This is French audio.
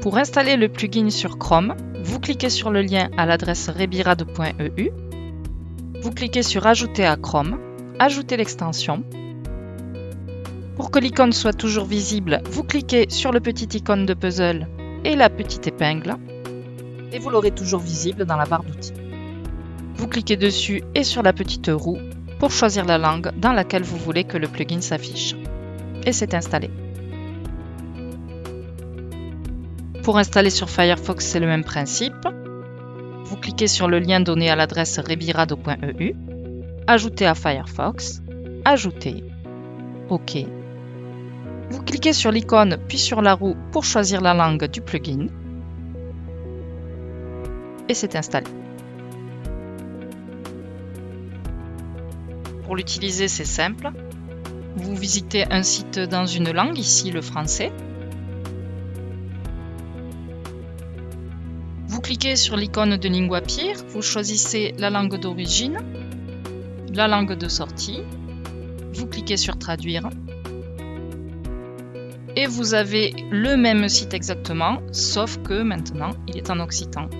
Pour installer le plugin sur Chrome, vous cliquez sur le lien à l'adresse rebirad.eu. Vous cliquez sur Ajouter à Chrome, Ajouter l'extension. Pour que l'icône soit toujours visible, vous cliquez sur le petit icône de puzzle et la petite épingle et vous l'aurez toujours visible dans la barre d'outils. Vous cliquez dessus et sur la petite roue pour choisir la langue dans laquelle vous voulez que le plugin s'affiche. Et c'est installé. Pour installer sur Firefox, c'est le même principe. Vous cliquez sur le lien donné à l'adresse rebirado.eu, ajouter à Firefox, ajouter, OK. Vous cliquez sur l'icône puis sur la roue pour choisir la langue du plugin. Et c'est installé. Pour l'utiliser, c'est simple. Vous visitez un site dans une langue, ici le français. Vous cliquez sur l'icône de LinguaPeer, vous choisissez la langue d'origine, la langue de sortie, vous cliquez sur Traduire et vous avez le même site exactement, sauf que maintenant il est en occitan.